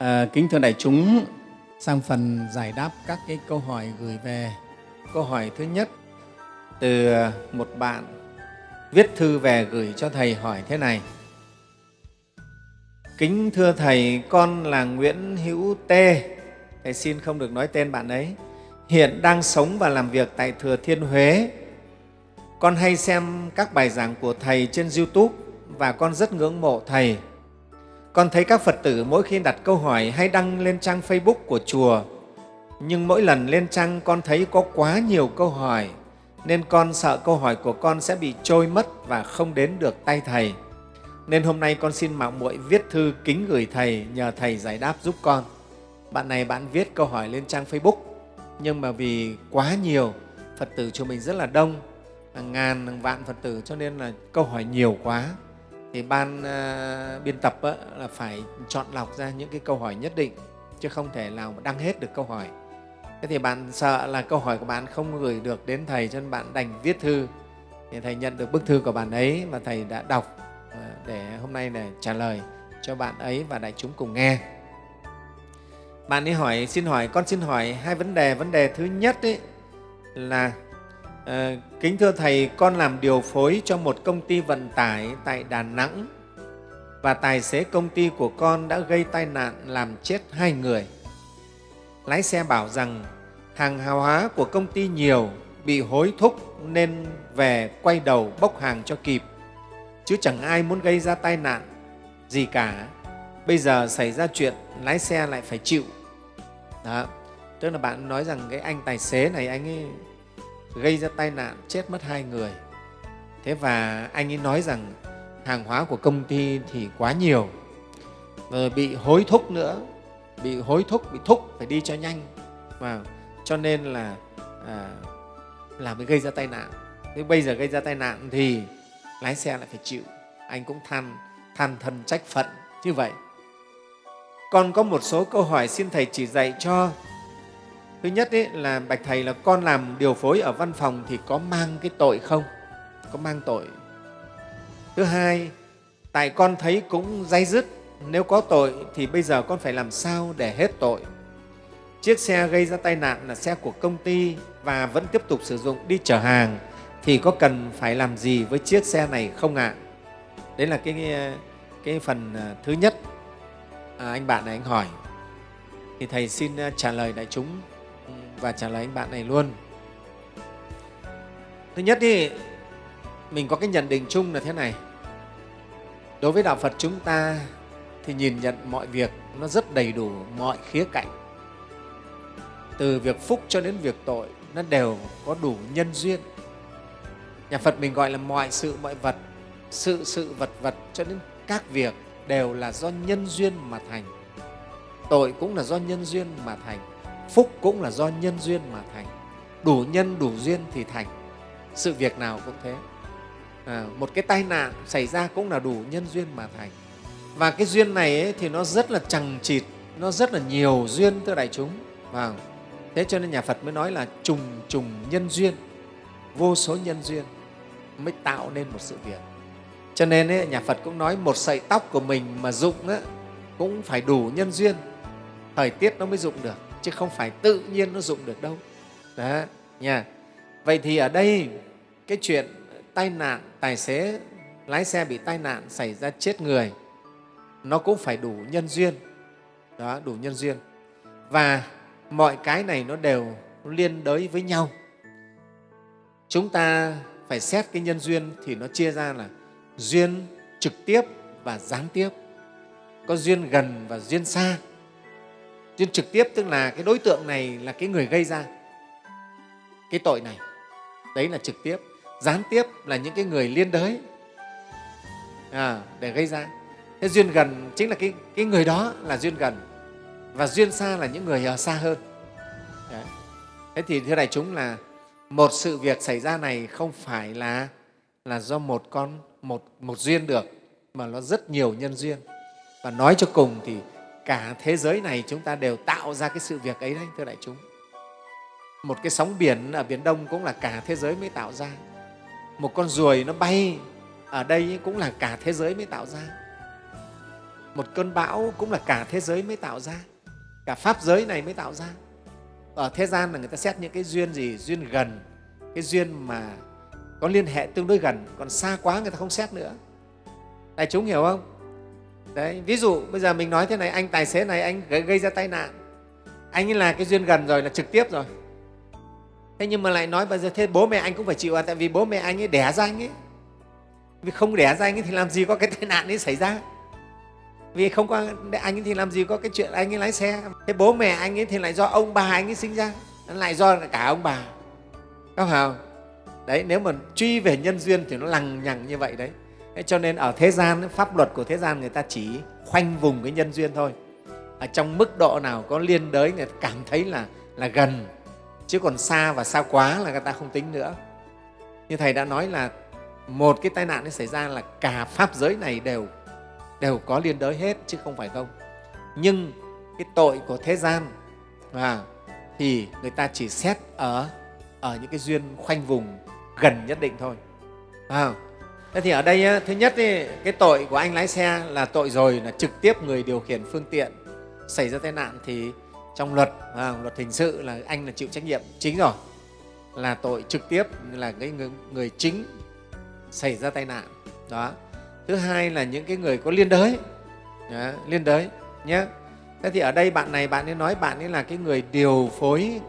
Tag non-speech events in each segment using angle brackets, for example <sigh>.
À, kính thưa đại chúng, sang phần giải đáp các cái câu hỏi gửi về. Câu hỏi thứ nhất từ một bạn viết thư về gửi cho Thầy hỏi thế này. Kính thưa Thầy, con là Nguyễn Hữu Tê. Thầy xin không được nói tên bạn ấy. Hiện đang sống và làm việc tại Thừa Thiên Huế. Con hay xem các bài giảng của Thầy trên YouTube và con rất ngưỡng mộ Thầy. Con thấy các Phật tử mỗi khi đặt câu hỏi hay đăng lên trang Facebook của chùa, nhưng mỗi lần lên trang con thấy có quá nhiều câu hỏi, nên con sợ câu hỏi của con sẽ bị trôi mất và không đến được tay Thầy. Nên hôm nay con xin mạo muội viết thư kính gửi Thầy, nhờ Thầy giải đáp giúp con. Bạn này bạn viết câu hỏi lên trang Facebook, nhưng mà vì quá nhiều, Phật tử chùa mình rất là đông, hàng ngàn, hàng vạn Phật tử, cho nên là câu hỏi nhiều quá thì ban uh, biên tập á, là phải chọn lọc ra những cái câu hỏi nhất định chứ không thể nào mà đăng hết được câu hỏi. Thế thì bạn sợ là câu hỏi của bạn không gửi được đến thầy cho nên bạn đành viết thư. Thì thầy nhận được bức thư của bạn ấy và thầy đã đọc ờ, để hôm nay để trả lời cho bạn ấy và đại chúng cùng nghe. Bạn ấy hỏi xin hỏi con xin hỏi hai vấn đề. Vấn đề thứ nhất ấy là À, kính thưa Thầy, con làm điều phối cho một công ty vận tải tại Đà Nẵng và tài xế công ty của con đã gây tai nạn làm chết hai người. Lái xe bảo rằng hàng hàng hóa của công ty nhiều, bị hối thúc nên về quay đầu bốc hàng cho kịp, chứ chẳng ai muốn gây ra tai nạn gì cả. Bây giờ xảy ra chuyện, lái xe lại phải chịu. Đó. Tức là bạn nói rằng cái anh tài xế này anh ấy gây ra tai nạn chết mất hai người. Thế và anh ấy nói rằng hàng hóa của công ty thì quá nhiều rồi bị hối thúc nữa bị hối thúc bị thúc phải đi cho nhanh. Và cho nên là à, là mới gây ra tai nạn. Thế bây giờ gây ra tai nạn thì lái xe lại phải chịu. Anh cũng than than thân trách phận như vậy. Còn có một số câu hỏi xin thầy chỉ dạy cho thứ nhất ý, là bạch thầy là con làm điều phối ở văn phòng thì có mang cái tội không? Có mang tội. Thứ hai tại con thấy cũng dây dứt nếu có tội thì bây giờ con phải làm sao để hết tội? Chiếc xe gây ra tai nạn là xe của công ty và vẫn tiếp tục sử dụng đi chở hàng thì có cần phải làm gì với chiếc xe này không ạ? À? đấy là cái, cái phần à, thứ nhất. À, anh bạn này anh hỏi. Thì thầy xin à, trả lời đại chúng và trả lời anh bạn này luôn. Thứ nhất thì mình có cái nhận định chung là thế này. Đối với đạo phật chúng ta thì nhìn nhận mọi việc nó rất đầy đủ mọi khía cạnh. Từ việc phúc cho đến việc tội nó đều có đủ nhân duyên. Nhà phật mình gọi là mọi sự, mọi vật, sự sự, vật vật cho đến các việc đều là do nhân duyên mà thành. Tội cũng là do nhân duyên mà thành phúc cũng là do nhân duyên mà thành. Đủ nhân đủ duyên thì thành. Sự việc nào cũng thế. À, một cái tai nạn xảy ra cũng là đủ nhân duyên mà thành. Và cái duyên này ấy, thì nó rất là chằng chịt nó rất là nhiều duyên thưa đại chúng. Và thế cho nên nhà phật mới nói là trùng trùng nhân duyên vô số nhân duyên mới tạo nên một sự việc. Cho nên ấy, nhà phật cũng nói một sợi tóc của mình mà dụng ấy, cũng phải đủ nhân duyên. Thời tiết nó mới dụng được chứ không phải tự nhiên nó dụng được đâu. Đó, nha. Vậy thì ở đây, cái chuyện tai nạn, tài xế, lái xe bị tai nạn xảy ra chết người, nó cũng phải đủ nhân duyên. Đó, đủ nhân duyên. Và mọi cái này nó đều liên đới với nhau. Chúng ta phải xét cái nhân duyên thì nó chia ra là duyên trực tiếp và gián tiếp. Có duyên gần và duyên xa duyên trực tiếp tức là cái đối tượng này là cái người gây ra. Cái tội này đấy là trực tiếp. Gián tiếp là những cái người liên đới à, để gây ra. Thế duyên gần chính là cái, cái người đó là duyên gần. Và duyên xa là những người ở xa hơn. Đấy. thế thì thưa đại chúng là một sự việc xảy ra này không phải là là do một con một một duyên được mà nó rất nhiều nhân duyên. Và nói cho cùng thì cả thế giới này chúng ta đều tạo ra cái sự việc ấy đấy, thưa đại chúng. Một cái sóng biển ở biển đông cũng là cả thế giới mới tạo ra. Một con ruồi nó bay ở đây cũng là cả thế giới mới tạo ra. Một cơn bão cũng là cả thế giới mới tạo ra. Cả pháp giới này mới tạo ra. Ở thế gian là người ta xét những cái duyên gì? Duyên gần. Cái duyên mà có liên hệ tương đối gần. Còn xa quá người ta không xét nữa. Đại chúng hiểu không? Đấy ví dụ bây giờ mình nói thế này anh tài xế này anh gây, gây ra tai nạn. Anh ấy là cái duyên gần rồi là trực tiếp rồi. Thế nhưng mà lại nói bây giờ thế bố mẹ anh cũng phải chịu à tại vì bố mẹ anh ấy đẻ ra anh ấy. Vì không đẻ ra anh ấy thì làm gì có cái tai nạn ấy xảy ra? Vì không có anh ấy thì làm gì có cái chuyện anh ấy lái xe? Thế bố mẹ anh ấy thì lại do ông bà anh ấy sinh ra lại do cả ông bà. Có không? Đấy nếu mà truy về nhân duyên thì nó lằng nhằng như vậy đấy cho nên ở thế gian pháp luật của thế gian người ta chỉ khoanh vùng cái nhân duyên thôi. Ở trong mức độ nào có liên đới người ta cảm thấy là là gần chứ còn xa và xa quá là người ta không tính nữa. Như thầy đã nói là một cái tai nạn nó xảy ra là cả pháp giới này đều đều có liên đới hết chứ không phải không. Nhưng cái tội của thế gian à, thì người ta chỉ xét ở ở những cái duyên khoanh vùng gần nhất định thôi. À, thế thì ở đây thứ nhất ý, cái tội của anh lái xe là tội rồi là trực tiếp người điều khiển phương tiện xảy ra tai nạn thì trong luật à, luật hình sự là anh là chịu trách nhiệm chính rồi. Là tội trực tiếp là cái người, người chính xảy ra tai nạn đó. Thứ hai là những cái người có liên đới đó, liên đới nhé thế thì ở đây bạn này bạn ấy nói bạn ấy là cái người điều phối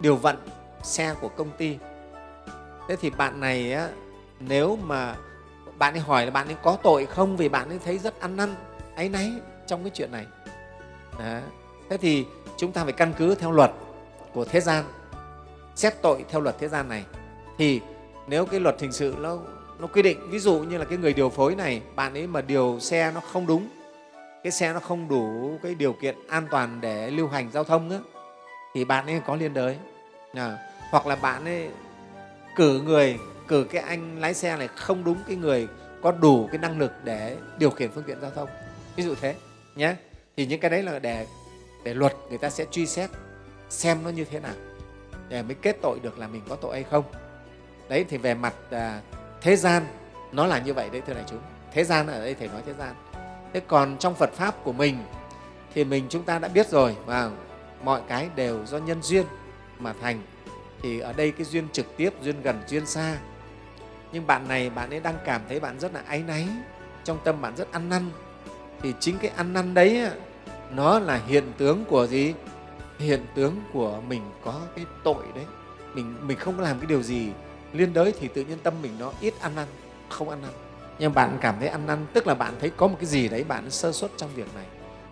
điều vận xe của công ty. Thế thì bạn này á, nếu mà bạn ấy hỏi là bạn ấy có tội không vì bạn ấy thấy rất ăn năn áy náy trong cái chuyện này. Đó. thế thì chúng ta phải căn cứ theo luật của thế gian xét tội theo luật thế gian này. Thì nếu cái luật hình sự nó nó quy định ví dụ như là cái người điều phối này bạn ấy mà điều xe nó không đúng cái xe nó không đủ cái điều kiện an toàn để lưu hành giao thông nữa, thì bạn ấy có liên đới. À, hoặc là bạn ấy cử người cử cái anh lái xe này không đúng cái người có đủ cái năng lực để điều khiển phương tiện giao thông. Ví dụ thế nhé thì những cái đấy là để để luật người ta sẽ truy xét xem nó như thế nào để mới kết tội được là mình có tội hay không. Đấy thì về mặt à, thế gian nó là như vậy đấy thưa đại chúng. Thế gian ở đây thầy nói thế gian. Thế còn trong phật pháp của mình thì mình chúng ta đã biết rồi và mọi cái đều do nhân duyên mà thành. Thì ở đây cái duyên trực tiếp duyên gần duyên xa nhưng bạn này bạn ấy đang cảm thấy bạn rất là áy náy trong tâm bạn rất ăn năn. Thì chính cái ăn năn đấy nó là hiện tướng của gì? Hiện tướng của mình có cái tội đấy. Mình mình không làm cái điều gì. Liên đới thì tự nhiên tâm mình nó ít ăn năn không ăn năn. Nhưng bạn cảm thấy ăn năn tức là bạn thấy có một cái gì đấy bạn sơ suất trong việc này.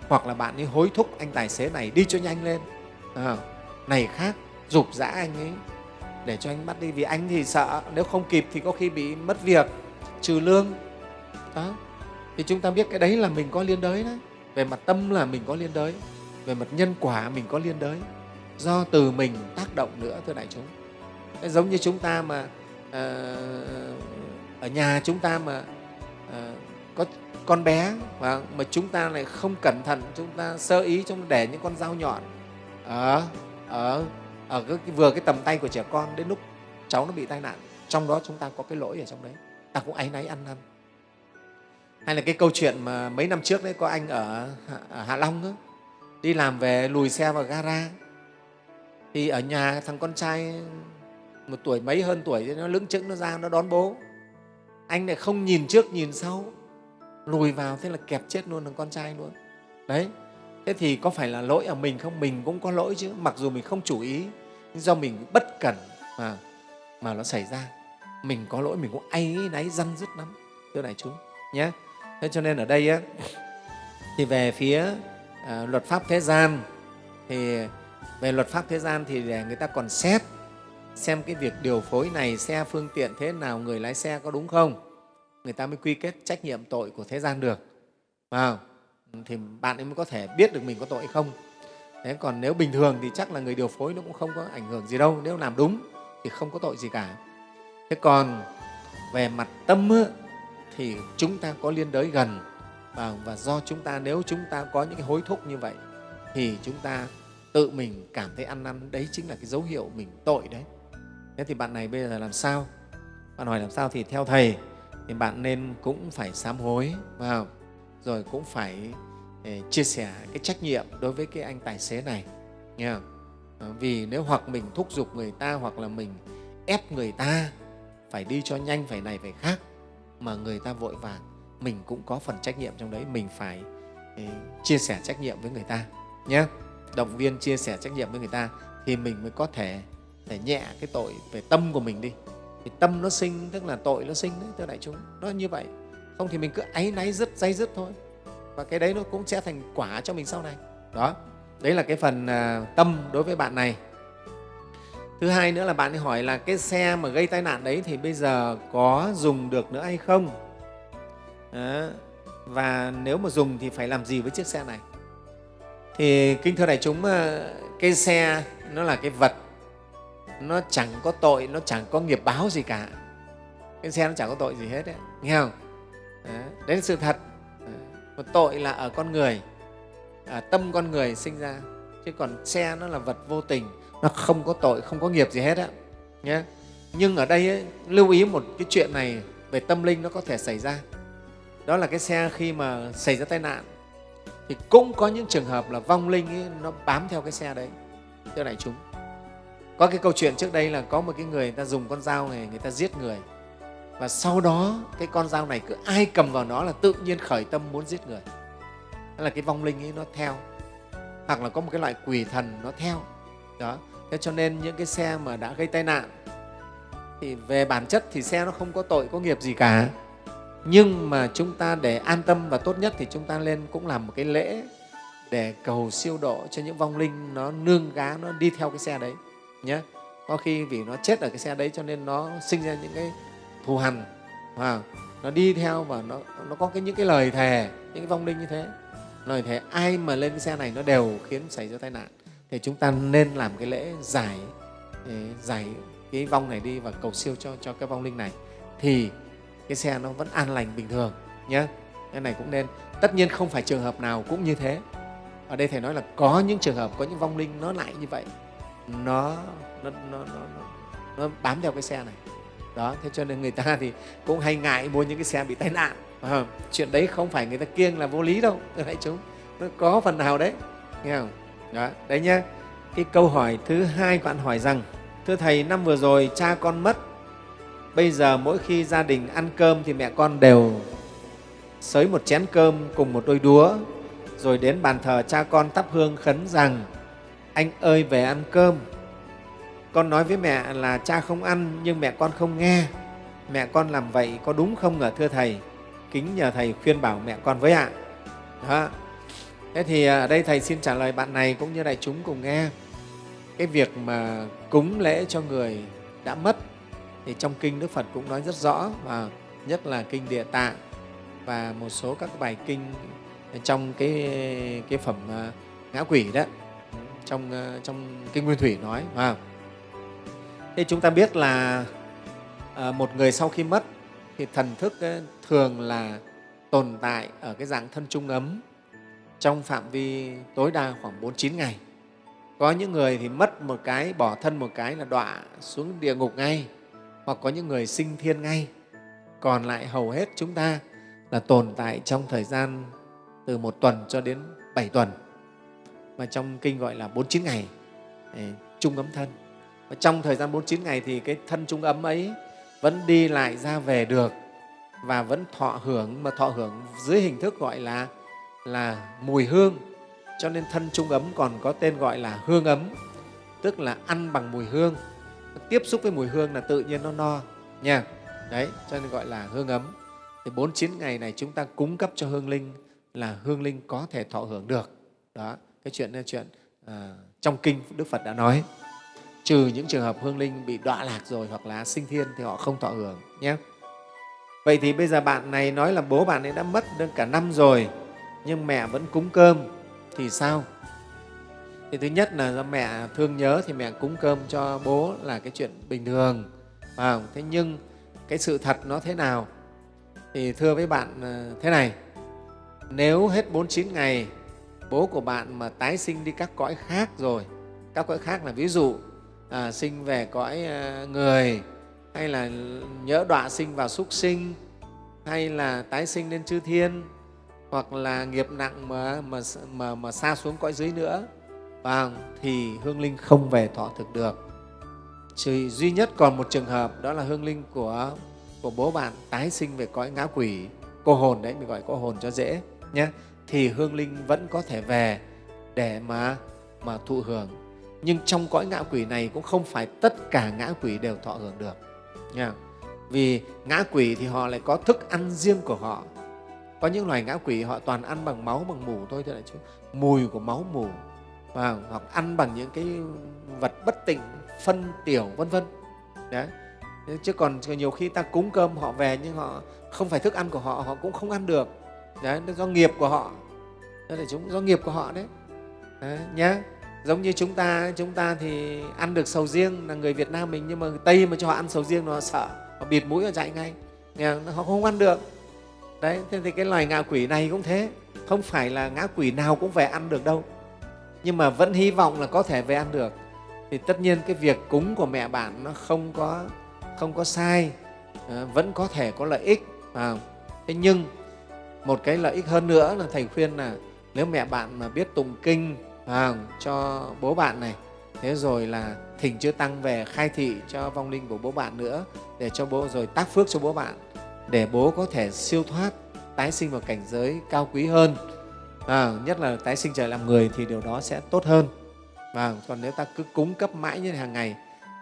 Hoặc là bạn ấy hối thúc anh tài xế này đi cho nhanh lên. À, này khác dục dã anh ấy để cho anh bắt đi. Vì anh thì sợ nếu không kịp thì có khi bị mất việc trừ lương. Đó. Thì chúng ta biết cái đấy là mình có liên đới đấy. Về mặt tâm là mình có liên đới về mặt nhân quả mình có liên đới. Do từ mình tác động nữa thưa đại chúng. Đấy, giống như chúng ta mà ờ, ở nhà chúng ta mà ờ, có con bé mà mà chúng ta lại không cẩn thận chúng ta sơ ý trong để những con dao nhọn. Ở ở Ờ, ở cái, vừa cái tầm tay của trẻ con đến lúc cháu nó bị tai nạn trong đó chúng ta có cái lỗi ở trong đấy. Ta cũng áy náy ăn năn. Hay là cái câu chuyện mà mấy năm trước đấy có anh ở, ở hạ long đó, đi làm về lùi xe vào gara. Thì ở nhà thằng con trai một tuổi mấy hơn tuổi nó lững chững nó ra nó đón bố. Anh lại không nhìn trước nhìn sau lùi vào thế là kẹp chết luôn thằng con trai luôn. Đấy thế thì có phải là lỗi ở mình không? Mình cũng có lỗi chứ mặc dù mình không chủ ý nhưng do mình bất cẩn mà mà nó xảy ra. Mình có lỗi mình cũng áy náy răn rứt lắm thưa đại chúng nhé thế cho nên ở đây á, thì về phía à, luật pháp thế gian thì về luật pháp thế gian thì để người ta còn xét xem cái việc điều phối này xe phương tiện thế nào người lái xe có đúng không? Người ta mới quy kết trách nhiệm tội của thế gian được vào thì bạn ấy mới có thể biết được mình có tội không. Thế còn nếu bình thường thì chắc là người điều phối nó cũng không có ảnh hưởng gì đâu nếu làm đúng thì không có tội gì cả. Thế còn về mặt tâm thì chúng ta có liên đới gần và, và do chúng ta nếu chúng ta có những cái hối thúc như vậy thì chúng ta tự mình cảm thấy ăn năn đấy chính là cái dấu hiệu mình tội đấy. Thế thì bạn này bây giờ làm sao? Bạn hỏi làm sao thì theo thầy thì bạn nên cũng phải sám hối vào rồi cũng phải ờ, chia sẻ cái trách nhiệm đối với cái anh tài xế này, nghe không? Ờ, vì nếu hoặc mình thúc giục người ta hoặc là mình ép người ta phải đi cho nhanh, phải này, phải khác mà người ta vội vàng, mình cũng có phần trách nhiệm trong đấy, mình phải ờ, chia sẻ trách nhiệm với người ta nhé động viên, chia sẻ trách nhiệm với người ta thì mình mới có thể để nhẹ cái tội về tâm của mình đi. Thì tâm nó sinh, tức là tội nó sinh đấy, thưa đại chúng, nó như vậy không thì mình cứ áy náy dứt dây dứt thôi. Và cái đấy nó cũng sẽ thành quả cho mình sau này. Đó. Đấy là cái phần à, tâm đối với bạn này. Thứ hai nữa là bạn ấy hỏi là cái xe mà gây tai nạn đấy thì bây giờ có dùng được nữa hay không? Đó. và nếu mà dùng thì phải làm gì với chiếc xe này? Thì kinh thưa đại chúng à, cái xe nó là cái vật. Nó chẳng có tội, nó chẳng có nghiệp báo gì cả. Cái xe nó chẳng có tội gì hết đấy. Nghe không? Ờ, đấy là sự thật. Ờ, một tội là ở con người. Ở tâm con người sinh ra. Chứ còn xe nó là vật vô tình. Nó không có tội không có nghiệp gì hết á. Nhé nhưng ở đây ấy, lưu ý một cái chuyện này về tâm linh nó có thể xảy ra. Đó là cái xe khi mà xảy ra tai nạn thì cũng có những trường hợp là vong linh ấy, nó bám theo cái xe đấy. Thưa đại chúng có cái câu chuyện trước đây là có một cái người, người ta dùng con dao này người ta giết người và sau đó, cái con dao này cứ ai cầm vào nó là tự nhiên khởi tâm muốn giết người. Đó là cái vong linh ấy, nó theo. Hoặc là có một cái loại quỷ thần nó theo. Đó. Thế cho nên những cái xe mà đã gây tai nạn, thì về bản chất thì xe nó không có tội, có nghiệp gì cả. Nhưng mà chúng ta để an tâm và tốt nhất thì chúng ta lên cũng làm một cái lễ để cầu siêu độ cho những vong linh nó nương gá, nó đi theo cái xe đấy nhé có khi vì nó chết ở cái xe đấy cho nên nó sinh ra những cái thù hằn và nó đi theo và nó, nó có cái, những cái lời thề những cái vong linh như thế. Lời thề ai mà lên cái xe này nó đều khiến xảy ra tai nạn. Thì chúng ta nên làm cái lễ giải giải cái vong này đi và cầu siêu cho cho cái vong linh này. Thì cái xe nó vẫn an lành bình thường nhé cái này cũng nên. Tất nhiên không phải trường hợp nào cũng như thế. Ở đây thầy nói là có những trường hợp có những vong linh nó lại như vậy. Nó nó, nó, nó, nó bám theo cái xe này đó thế cho nên người ta thì cũng hay ngại mua những cái xe bị tai nạn. À, chuyện đấy không phải người ta kiêng là vô lý đâu thưa đại chúng. Nó có phần nào đấy nghe không? Đó đấy nhá. Cái câu hỏi thứ hai bạn hỏi rằng thưa thầy năm vừa rồi cha con mất bây giờ mỗi khi gia đình ăn cơm thì mẹ con đều sới một chén cơm cùng một đôi đũa rồi đến bàn thờ cha con thắp hương khấn rằng anh ơi về ăn cơm con nói với mẹ là cha không ăn nhưng mẹ con không nghe. Mẹ con làm vậy có đúng không ạ thưa thầy? Kính nhờ thầy khuyên bảo mẹ con với ạ. Đó. thế thì ở đây thầy xin trả lời bạn này cũng như đại chúng cùng nghe. Cái việc mà cúng lễ cho người đã mất thì trong kinh đức phật cũng nói rất rõ và nhất là kinh địa tạng và một số các bài kinh trong cái, cái phẩm à, ngã quỷ đó trong, à, trong kinh nguyên thủy nói phải Thế chúng ta biết là ờ, một người sau khi mất thì thần thức thường là tồn tại ở cái dạng thân trung ấm trong phạm vi tối đa khoảng 49 ngày. Có những người thì mất một cái, bỏ thân một cái là đọa xuống địa ngục ngay, hoặc có những người sinh thiên ngay. Còn lại hầu hết chúng ta là tồn tại trong thời gian từ một tuần cho đến bảy tuần, mà trong kinh gọi là 49 ngày, trung ấm thân. Và trong thời gian 49 ngày thì cái thân trung ấm ấy vẫn đi lại ra về được và vẫn thọ hưởng mà thọ hưởng dưới hình thức gọi là là mùi hương. Cho nên thân trung ấm còn có tên gọi là hương ấm tức là ăn bằng mùi hương. Tiếp xúc với mùi hương là tự nhiên nó no nha. Đấy cho nên gọi là hương ấm. Thì 49 ngày này chúng ta cung cấp cho hương linh là hương linh có thể thọ hưởng được. Đó cái chuyện là chuyện à, trong kinh Đức Phật đã nói trừ những trường hợp hương linh bị đọa lạc rồi hoặc là sinh thiên thì họ không thọ hưởng nhé. Vậy thì bây giờ bạn này nói là bố bạn ấy đã mất được cả năm rồi nhưng mẹ vẫn cúng cơm thì sao? Thì thứ nhất là do mẹ thương nhớ thì mẹ cúng cơm cho bố là cái chuyện bình thường. À, thế nhưng cái sự thật nó thế nào? Thì thưa với bạn ờ, thế này, nếu hết 49 ngày bố của bạn mà tái sinh đi các cõi khác rồi, các cõi khác là ví dụ à, sinh về cõi à, người hay là nhỡ đọa sinh vào súc sinh hay là tái sinh lên chư thiên hoặc là nghiệp nặng mà, mà, mà, mà xa xuống cõi dưới nữa và thì hương linh không về thọ thực được. Chỉ duy nhất còn một trường hợp đó là hương linh của của bố bạn tái sinh về cõi ngã quỷ cô hồn đấy mình gọi cô hồn cho dễ nhé thì hương linh vẫn có thể về để mà mà thụ hưởng nhưng trong cõi ngã quỷ này cũng không phải tất cả ngã quỷ đều thọ hưởng được. Nha. Vì ngã quỷ thì họ lại có thức ăn riêng của họ. Có những loài ngã quỷ họ toàn ăn bằng máu bằng mủ thôi thế đại chứ mùi của máu mủ và hoặc ăn bằng những cái vật bất tịnh phân tiểu vân vân. Đấy. Chứ còn nhiều khi ta cúng cơm họ về nhưng họ không phải thức ăn của họ họ cũng không ăn được. Đấy do nghiệp của họ. Đó là chúng do nghiệp của họ đấy, đấy nhé giống như chúng ta chúng ta thì ăn được sầu riêng là người Việt Nam mình nhưng mà người Tây mà cho họ ăn sầu riêng nó sợ họ bịt mũi họ chạy ngay. Họ không ăn được. Đấy thế thì cái loài ngạ quỷ này cũng thế. Không phải là ngã quỷ nào cũng về ăn được đâu. Nhưng mà vẫn hy vọng là có thể về ăn được. Thì tất nhiên cái việc cúng của mẹ bạn nó không có không có sai. À, vẫn có thể có lợi ích. À, thế nhưng một cái lợi ích hơn nữa là thầy khuyên là nếu mẹ bạn mà biết tụng kinh à, cho bố bạn này. Thế rồi là thỉnh chư tăng về khai thị cho vong linh của bố bạn nữa để cho bố rồi tác phước cho bố bạn để bố có thể siêu thoát tái sinh vào cảnh giới cao quý hơn. À, nhất là tái sinh trở làm người thì điều đó sẽ tốt hơn. Và còn nếu ta cứ cúng cấp mãi như hàng ngày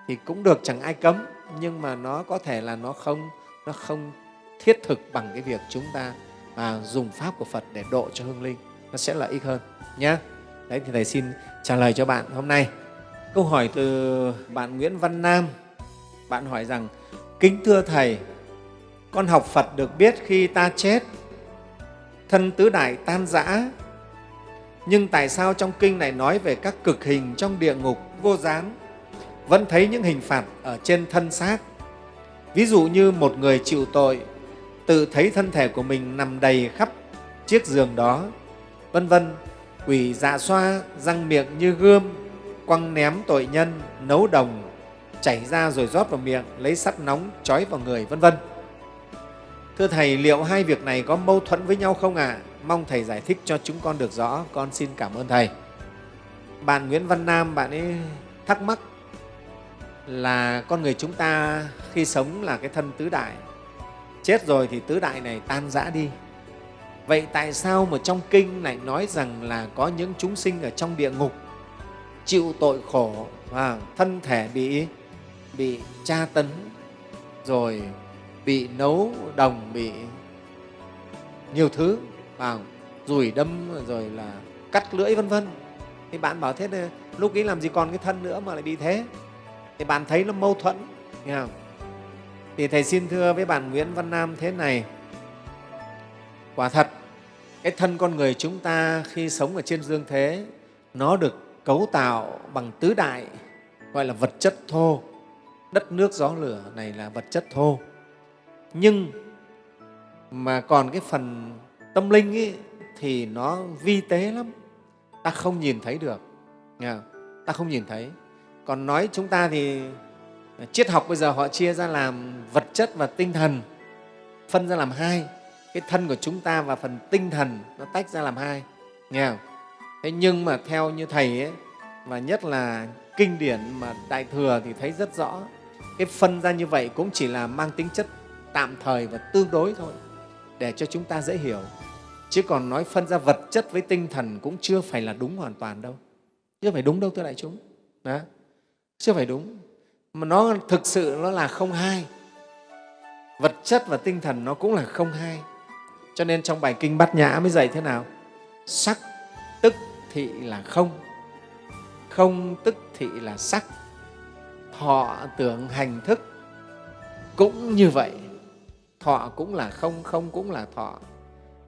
thì cũng được chẳng ai cấm nhưng mà nó có thể là nó không nó không thiết thực bằng cái việc chúng ta à, dùng pháp của Phật để độ cho hương linh nó sẽ lợi ích hơn nhé đấy, thì thầy xin trả lời cho bạn hôm nay. Câu hỏi từ bạn Nguyễn Văn Nam. Bạn hỏi rằng, kính thưa thầy, con học Phật được biết khi ta chết, thân tứ đại tan rã, nhưng tại sao trong kinh này nói về các cực hình trong địa ngục vô gián? Vẫn thấy những hình phạt ở trên thân xác. Ví dụ như một người chịu tội, tự thấy thân thể của mình nằm đầy khắp chiếc giường đó, vân vân quỷ dạ xoa, răng miệng như gươm, quăng ném tội nhân, nấu đồng, chảy ra rồi rót vào miệng, lấy sắt nóng, trói vào người, vân vân. Thưa thầy, liệu hai việc này có mâu thuẫn với nhau không ạ? À? mong thầy giải thích cho chúng con được rõ. Con xin cảm ơn thầy. Bạn nguyễn văn nam, bạn ấy thắc mắc là con người chúng ta khi sống là cái thân tứ đại. Chết rồi thì tứ đại này tan rã đi vậy tại sao mà trong kinh lại nói rằng là có những chúng sinh ở trong địa ngục chịu tội khổ và thân thể bị bị tra tấn, rồi bị nấu đồng, bị nhiều thứ vào rủi đâm, rồi là cắt lưỡi, vân vân. Thì bạn bảo thế lúc ấy làm gì còn cái thân nữa mà lại bị thế? Thì bạn thấy nó mâu thuẫn, nghe không? thì thầy xin thưa với bạn Nguyễn Văn Nam thế này quả thật cái thân con người chúng ta khi sống ở trên dương thế nó được cấu tạo bằng tứ đại gọi là vật chất thô. Đất nước gió lửa này là vật chất thô. Nhưng mà còn cái phần tâm linh ấy, thì nó vi tế lắm. Ta không nhìn thấy được. Nghe không? ta không nhìn thấy. Còn nói chúng ta thì triết học bây giờ họ chia ra làm vật chất và tinh thần phân ra làm hai cái thân của chúng ta và phần tinh thần nó tách ra làm hai. Nghe không? thế nhưng mà theo như thầy ấy, và nhất là kinh điển mà đại thừa thì thấy rất rõ, cái phân ra như vậy cũng chỉ là mang tính chất tạm thời và tương đối thôi, để cho chúng ta dễ hiểu. Chứ còn nói phân ra vật chất với tinh thần cũng chưa phải là đúng hoàn toàn đâu. Chưa phải đúng đâu thưa đại chúng. Đó. Chưa phải đúng. Mà nó thực sự nó là không hai. Vật chất và tinh thần nó cũng là không hai cho nên trong bài kinh bát nhã mới dạy thế nào? Sắc tức thị là không không tức thị là sắc. Thọ tưởng hành thức cũng như vậy. Thọ cũng là không không cũng là thọ.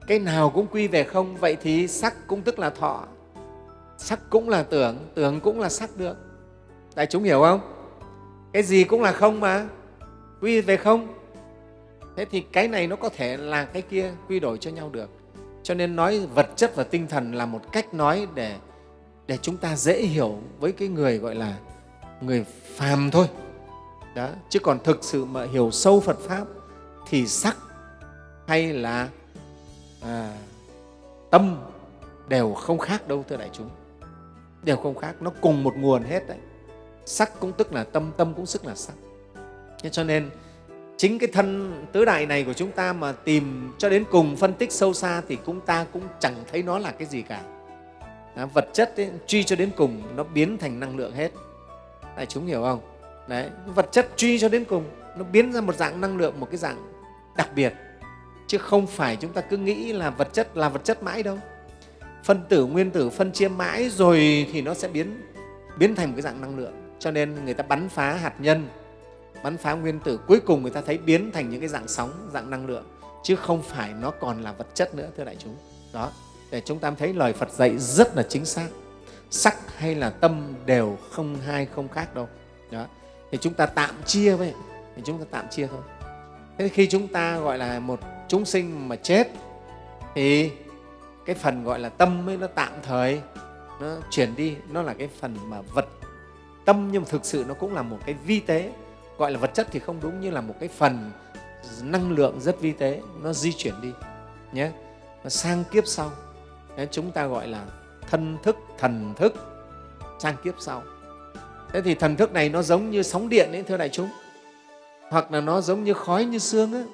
Cái nào cũng quy về không, vậy thì sắc cũng tức là thọ. Sắc cũng là tưởng tưởng cũng là sắc được. Đại chúng hiểu không? Cái gì cũng là không mà, quy về không thế thì cái này nó có thể là cái kia quy đổi cho nhau được. Cho nên nói vật chất và tinh thần là một cách nói để để chúng ta dễ hiểu với cái người gọi là người phàm thôi. Đó chứ còn thực sự mà hiểu sâu phật pháp thì sắc hay là à, tâm đều không khác đâu thưa đại chúng. Đều không khác nó cùng một nguồn hết đấy. Sắc cũng tức là tâm tâm cũng tức là sắc. Thế cho nên chính cái thân tứ đại này của chúng ta mà tìm cho đến cùng phân tích sâu xa thì chúng ta cũng chẳng thấy nó là cái gì cả. À, vật chất ấy, truy cho đến cùng nó biến thành năng lượng hết. Đại chúng hiểu không? Đấy vật chất truy cho đến cùng nó biến ra một dạng năng lượng một cái dạng đặc biệt. Chứ không phải chúng ta cứ nghĩ là vật chất là vật chất mãi đâu. Phân tử nguyên tử phân chia mãi rồi thì nó sẽ biến biến thành một cái dạng năng lượng. Cho nên người ta bắn phá hạt nhân bắn phá nguyên tử, cuối cùng người ta thấy biến thành những cái dạng sóng, dạng năng lượng, chứ không phải nó còn là vật chất nữa, thưa đại chúng. Đó, để chúng ta thấy lời Phật dạy rất là chính xác. Sắc hay là tâm đều không hai, không khác đâu. Đó, thì chúng ta tạm chia vậy thì chúng ta tạm chia thôi. Thế khi chúng ta gọi là một chúng sinh mà chết, thì cái phần gọi là tâm ấy nó tạm thời, nó chuyển đi, nó là cái phần mà vật. Tâm nhưng mà thực sự nó cũng là một cái vi tế gọi là vật chất thì không đúng như là một cái phần năng lượng rất vi tế nó di chuyển đi nhé. Nó sang kiếp sau Đấy, chúng ta gọi là thân thức thần thức sang kiếp sau. Thế thì thần thức này nó giống như sóng điện ấy thưa đại chúng. Hoặc là nó giống như khói như xương ấy.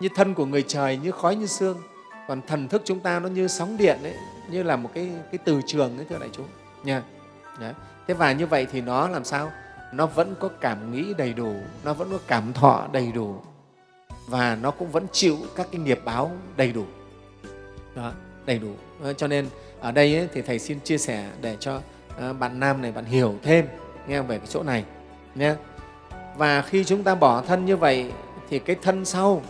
như thân của người trời như khói như xương còn thần thức chúng ta nó như sóng điện ấy như là một cái cái từ trường ấy thưa đại chúng nha. Đấy. thế và như vậy thì nó làm sao? Nó vẫn có cảm nghĩ đầy đủ nó vẫn có cảm thọ đầy đủ và nó cũng vẫn chịu các cái nghiệp báo đầy đủ. Đó đầy đủ. Ờ, cho nên ở đây ấy, thì thầy xin chia sẻ để cho ờ, bạn nam này bạn hiểu thêm nghe về cái chỗ này nhé. Và khi chúng ta bỏ thân như vậy thì cái thân sau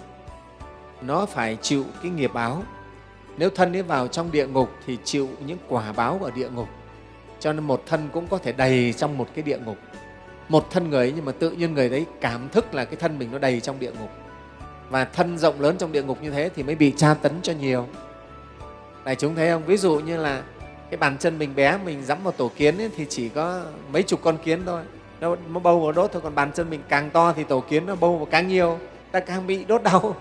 nó phải chịu cái nghiệp báo. Nếu thân ấy vào trong địa ngục thì chịu những quả báo ở địa ngục. Cho nên một thân cũng có thể đầy trong một cái địa ngục một thân người ấy, nhưng mà tự nhiên người đấy cảm thức là cái thân mình nó đầy trong địa ngục. Và thân rộng lớn trong địa ngục như thế thì mới bị tra tấn cho nhiều. Đại chúng thấy không? Ví dụ như là cái bàn chân mình bé mình dẫm vào tổ kiến ấy, thì chỉ có mấy chục con kiến thôi. Nó, bâu vào đốt thôi còn bàn chân mình càng to thì tổ kiến nó bâu vào càng nhiều. Ta càng bị đốt đau.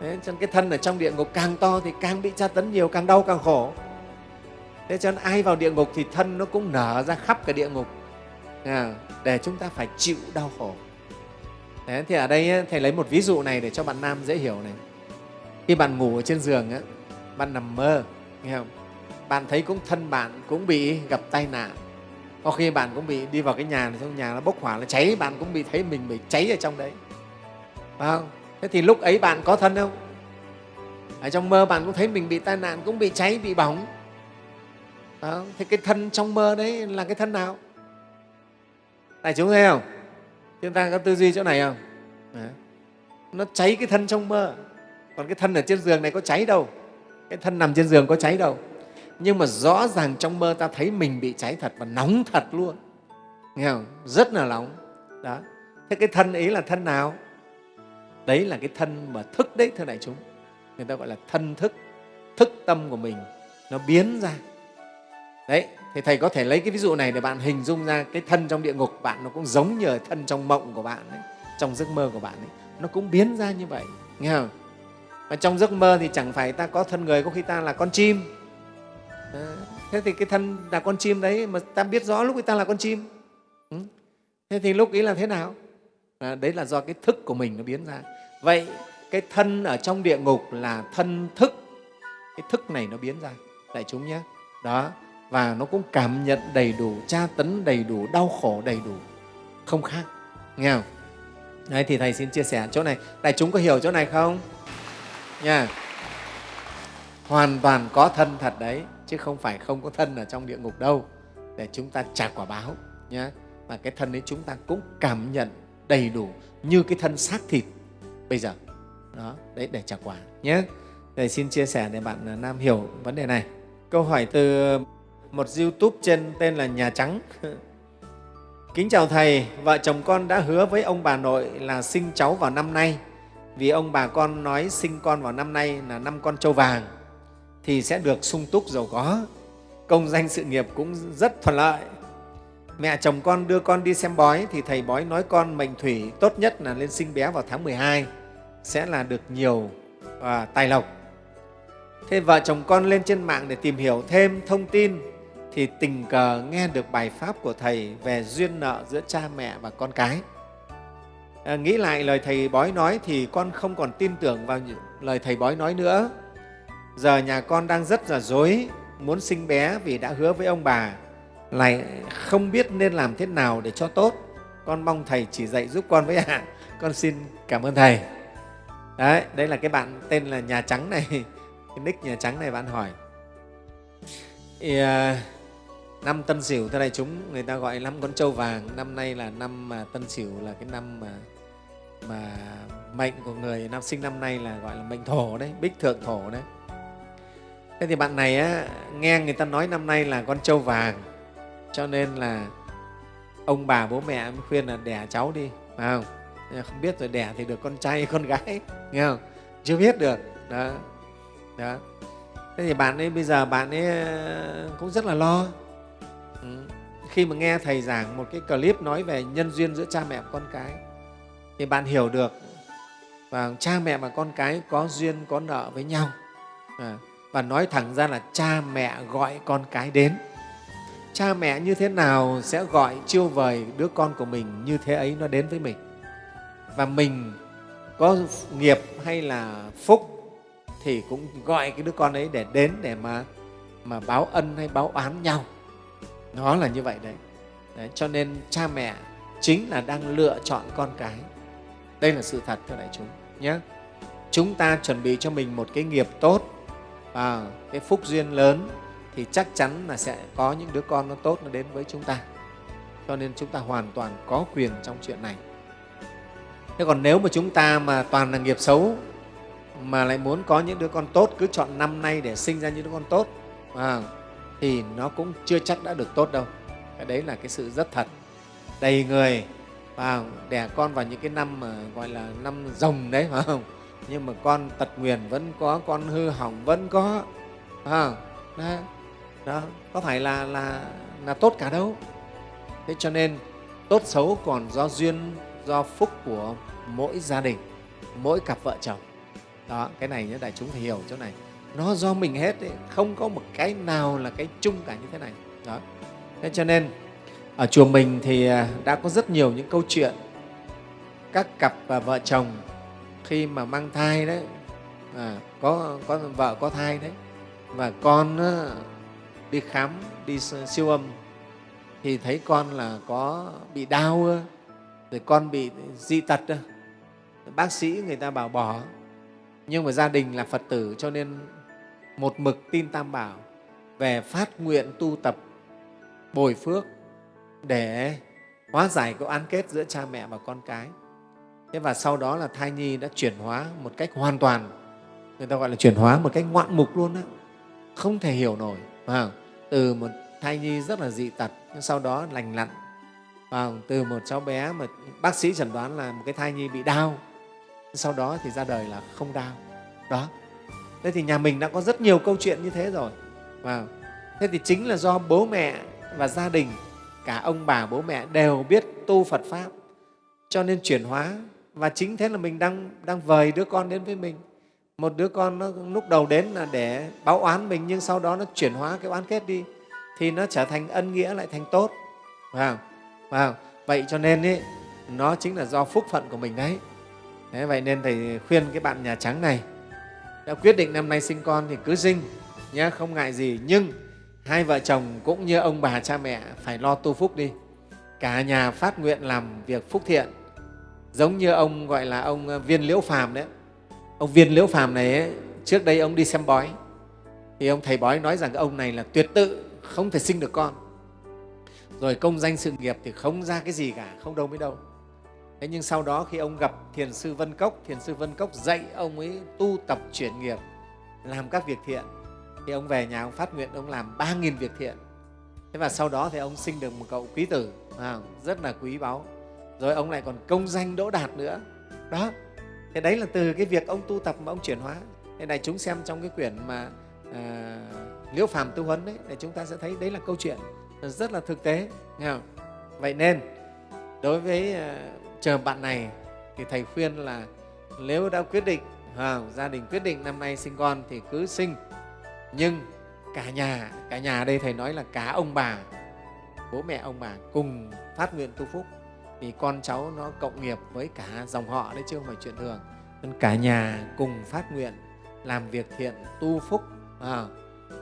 Thế cho nên cái thân ở trong địa ngục càng to thì càng bị tra tấn nhiều càng đau càng khổ. Thế cho nên ai vào địa ngục thì thân nó cũng nở ra khắp cả địa ngục để chúng ta phải chịu đau khổ. Đấy, thì ở đây thầy lấy một ví dụ này để cho bạn nam dễ hiểu này. Khi bạn ngủ ở trên giường á, bạn nằm mơ nghe không? Bạn thấy cũng thân bạn cũng bị gặp tai nạn. Có khi bạn cũng bị đi vào cái nhà này trong nhà nó bốc hỏa nó cháy bạn cũng bị thấy mình bị cháy ở trong đấy. Phải không? Thế thì lúc ấy bạn có thân không? Ở trong mơ bạn cũng thấy mình bị tai nạn cũng bị cháy bị bỏng. Phải không? thế cái thân trong mơ đấy là cái thân nào? Đại chúng thấy không? Chúng ta có tư duy chỗ này không? Đấy. nó cháy cái thân trong mơ. Còn cái thân ở trên giường này có cháy đâu. Cái thân nằm trên giường có cháy đâu. Nhưng mà rõ ràng trong mơ ta thấy mình bị cháy thật và nóng thật luôn. Nghe không? Rất là nóng. Đó. Thế cái thân ấy là thân nào? Đấy là cái thân mà thức đấy, thưa đại chúng. Người ta gọi là thân thức. Thức tâm của mình nó biến ra. Đấy thì thầy có thể lấy cái ví dụ này để bạn hình dung ra cái thân trong địa ngục bạn nó cũng giống như thân trong mộng của bạn ấy, trong giấc mơ của bạn ấy. nó cũng biến ra như vậy nghe không? Và trong giấc mơ thì chẳng phải ta có thân người có khi ta là con chim. À, thế thì cái thân là con chim đấy mà ta biết rõ lúc ấy ta là con chim. Ừ. thế thì lúc ấy là thế nào? À, đấy là do cái thức của mình nó biến ra. Vậy cái thân ở trong địa ngục là thân thức. Cái thức này nó biến ra. Đại chúng nhé. Đó và nó cũng cảm nhận đầy đủ, tra tấn đầy đủ, đau khổ đầy đủ. Không khác, nghe không? Đấy, thì thầy xin chia sẻ chỗ này. Đại chúng có hiểu chỗ này không? Nha. Hoàn toàn có thân thật đấy, chứ không phải không có thân ở trong địa ngục đâu. Để chúng ta trả quả báo nhé và cái thân ấy chúng ta cũng cảm nhận đầy đủ như cái thân xác thịt bây giờ. Đó, đấy, để trả quả nhé thầy xin chia sẻ để bạn à, nam hiểu vấn đề này. Câu hỏi từ một youtube trên tên là nhà trắng. <laughs> Kính chào thầy vợ chồng con đã hứa với ông bà nội là sinh cháu vào năm nay. Vì ông bà con nói sinh con vào năm nay là năm con trâu vàng thì sẽ được sung túc giàu có. Công danh sự nghiệp cũng rất thuận lợi. Mẹ chồng con đưa con đi xem bói thì thầy bói nói con mệnh thủy tốt nhất là lên sinh bé vào tháng 12 sẽ là được nhiều à, tài lộc. Thế vợ chồng con lên trên mạng để tìm hiểu thêm thông tin thì tình cờ nghe được bài pháp của thầy về duyên nợ giữa cha mẹ và con cái. À, nghĩ lại lời thầy bói nói thì con không còn tin tưởng vào lời thầy bói nói nữa. Giờ nhà con đang rất là dối muốn sinh bé vì đã hứa với ông bà lại không biết nên làm thế nào để cho tốt. Con mong thầy chỉ dạy giúp con với ạ. À. <laughs> con xin cảm ơn thầy. Đấy đấy là cái bạn tên là nhà trắng này. <laughs> Cái nick nhà trắng này bạn hỏi. Yeah năm tân sửu thế này chúng người ta gọi năm con trâu vàng. Năm nay là năm mà tân sửu là cái năm mà mà mệnh của người năm sinh năm nay là gọi là mệnh thổ đấy bích thượng thổ đấy. Thế thì bạn này á, nghe người ta nói năm nay là con trâu vàng cho nên là ông bà bố mẹ mới khuyên là đẻ cháu đi phải không? Không biết rồi đẻ thì được con trai hay <laughs> con gái nghe không? Chưa biết được đó đó. Thế thì bạn ấy bây giờ bạn ấy ờ, cũng rất là lo. Ừ. khi mà nghe thầy giảng một cái clip nói về nhân duyên giữa cha mẹ và con cái thì bạn hiểu được và cha mẹ và con cái có duyên có nợ với nhau. À, và nói thẳng ra là cha mẹ gọi con cái đến. Cha mẹ như thế nào sẽ gọi chiêu vời đứa con của mình như thế ấy nó đến với mình? Và mình có nghiệp hay là phúc thì cũng gọi cái đứa con ấy để đến để mà mà báo ân hay báo oán nhau nó là như vậy đấy, đấy cho nên cha mẹ chính là đang lựa chọn con cái. Đây là sự thật thưa đại chúng nhé chúng ta chuẩn bị cho mình một cái nghiệp tốt và cái phúc duyên lớn thì chắc chắn là sẽ có những đứa con nó tốt nó đến với chúng ta. Cho nên chúng ta hoàn toàn có quyền trong chuyện này. Thế còn nếu mà chúng ta mà toàn là nghiệp xấu mà lại muốn có những đứa con tốt cứ chọn năm nay để sinh ra những đứa con tốt à, thì nó cũng chưa chắc đã được tốt đâu. Cái đấy là cái sự rất thật. Đầy người và đẻ con vào những cái năm mà gọi là năm rồng đấy phải không? Nhưng mà con tật nguyền vẫn có con hư hỏng vẫn có à, đó, đó có phải là là là tốt cả đâu. Thế cho nên tốt xấu còn do duyên do phúc của mỗi gia đình mỗi cặp vợ chồng. Đó cái này nhé đại chúng phải hiểu chỗ này nó do mình hết ấy. không có một cái nào là cái chung cả như thế này đó thế cho nên ở chùa mình thì à, đã có rất nhiều những câu chuyện các cặp và vợ chồng khi mà mang thai đấy à, có có vợ có thai đấy và con à, đi khám đi siêu âm thì thấy con là có bị đau rồi con bị dị tật bác sĩ người ta bảo bỏ nhưng mà gia đình là phật tử cho nên một mực tin tam bảo, về phát nguyện tu tập, bồi phước, để hóa giải cái oán kết giữa cha mẹ và con cái. Thế và sau đó là thai nhi đã chuyển hóa một cách hoàn toàn. Người ta gọi là chuyển hóa một cách ngoạn mục luôn á. Không thể hiểu nổi Không? từ một thai nhi rất là dị tật, nhưng sau đó lành lặn. Không? từ một cháu bé mà bác sĩ chẩn đoán là một cái thai nhi bị đau, sau đó thì ra đời là không đau. Đó thế thì nhà mình đã có rất nhiều câu chuyện như thế rồi và thế thì chính là do bố mẹ và gia đình cả ông bà bố mẹ đều biết tu phật pháp cho nên chuyển hóa và chính thế là mình đang đang vời đứa con đến với mình một đứa con nó lúc đầu đến là để báo oán mình nhưng sau đó nó chuyển hóa cái oán kết đi thì nó trở thành ân nghĩa lại thành tốt phải không? Phải không? vậy cho nên ý, nó chính là do phúc phận của mình đấy Thế vậy nên thầy khuyên cái bạn nhà trắng này đã quyết định năm nay sinh con thì cứ sinh nhé không ngại gì. Nhưng hai vợ chồng cũng như ông bà cha mẹ phải lo tu phúc đi. Cả nhà phát nguyện làm việc phúc thiện. Giống như ông gọi là ông ờ, viên liễu phàm đấy. Ông viên liễu phàm này ấy, trước đây ông đi xem bói. Thì ông thầy bói nói rằng ông này là tuyệt tự không thể sinh được con. Rồi công danh sự nghiệp thì không ra cái gì cả không đâu mới đâu thế nhưng sau đó khi ông gặp thiền sư vân cốc thiền sư vân cốc dạy ông ấy tu tập chuyển nghiệp làm các việc thiện thì ông về nhà ông phát nguyện ông làm ba nghìn việc thiện. Thế và sau đó thì ông sinh được một cậu quý tử à, rất là quý báu. Rồi ông lại còn công danh đỗ đạt nữa. Đó thế đấy là từ cái việc ông tu tập mà ông chuyển hóa. Thế này chúng xem trong cái quyển mà à, liễu phàm tu huấn đấy để chúng ta sẽ thấy đấy là câu chuyện rất là thực tế nghe không? vậy nên đối với à, chờ bạn này thì thầy khuyên là nếu đã quyết định à, gia đình quyết định năm nay sinh con thì cứ sinh. Nhưng cả nhà cả nhà ở đây thầy nói là cả ông bà bố mẹ ông bà cùng phát nguyện tu phúc vì con cháu nó cộng nghiệp với cả dòng họ đấy chứ không phải chuyện thường. Nên cả nhà cùng phát nguyện làm việc thiện tu phúc à,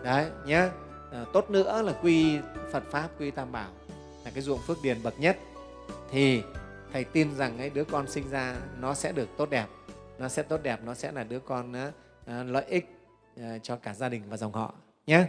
đấy nhé à, tốt nữa là quy phật pháp quy tam bảo là cái ruộng phước điền bậc nhất. Thì thầy tin rằng ấy, đứa con sinh ra nó sẽ được tốt đẹp. Nó sẽ tốt đẹp nó sẽ là đứa con uh, lợi ích uh, cho cả gia đình và dòng họ nhé.